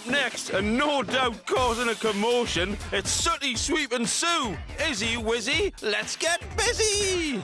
up next, and no doubt causing a commotion, it's Sooty Sweep and Sue. Izzy Wizzy, let's get busy!